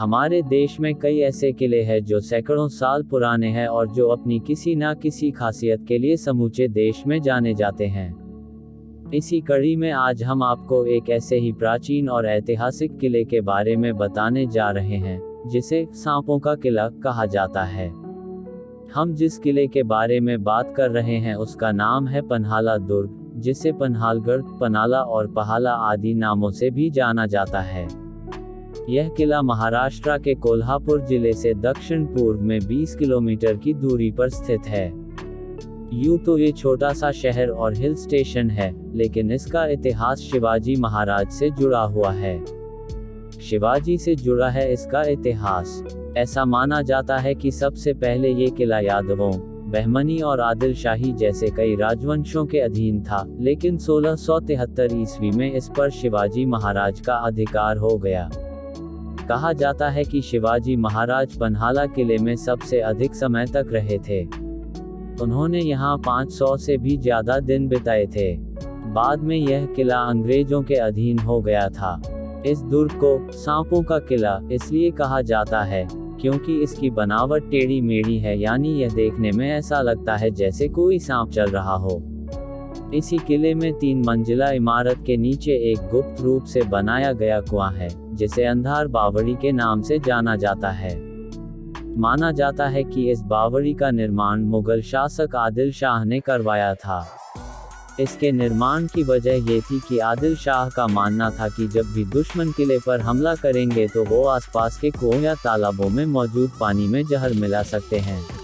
हमारे देश में कई ऐसे किले हैं जो सैकड़ों साल पुराने हैं और जो अपनी किसी ना किसी खासियत के लिए समूचे देश में जाने जाते हैं। इसी कड़ी में आज हम आपको एक ऐसे ही प्राचीन और ऐतिहासिक किले के बारे में बताने जा रहे हैं, जिसे सांपों का किला कहा जाता है। हम जिस किले के बारे में बात कर रहे हैं उसका नाम है पन्हाला दुर्ग, जिसे पन्हालगढ़ पनाला और पहाला आदि नामों से भी जाना जाता है। यह किला महाराष्ट्र के कोल्हापुर ज़िले से दक्षिण पूर्व में 20 किलोमीटर की दूरी पर स्थित है। यूँ तो ये छोटा सा शहर और हिल स्टेशन है, लेकिन इसका इतिहास शिवाजी महाराज से जुड़ा हुआ है। शिवाजी से जुड़ा है इसका इतिहास। ऐसा माना जाता है कि सबसे पहले ये किला यादवों, बहमनी और आदिल शाही जैसे कई राजवंशों के अधीन था, लेकिन सोलह ईस्वी में इस पर शिवाजी महाराज का अधिकार हो गया। कहा जाता है कि शिवाजी महाराज पन्हाला किले में सबसे अधिक समय तक रहे थे। उन्होंने यहाँ 500 से भी ज़्यादा दिन बिताए थे। बाद में यह किला अंग्रेज़ों के अधीन हो गया था। इस दुर्ग को सांपों का किला इसलिए कहा जाता है, क्योंकि इसकी बनावट टेढ़ी मेढ़ी है, यानी यह देखने में ऐसा लगता है जैसे कोई सांप चल रहा हो। इसी किले में तीन मंजिला इमारत के नीचे एक गुप्त रूप से बनाया गया कुआँ है, जिसे अंधार बावड़ी के नाम से जाना जाता है। माना जाता है कि इस बावड़ी का निर्माण मुगल शासक आदिल शाह ने करवाया था। इसके निर्माण की वजह ये थी कि आदिल शाह का मानना था कि जब भी दुश्मन किले पर हमला करेंगे तो वो आसपास के कुओं या तालाबों में मौजूद पानी में जहर मिला सकते हैं।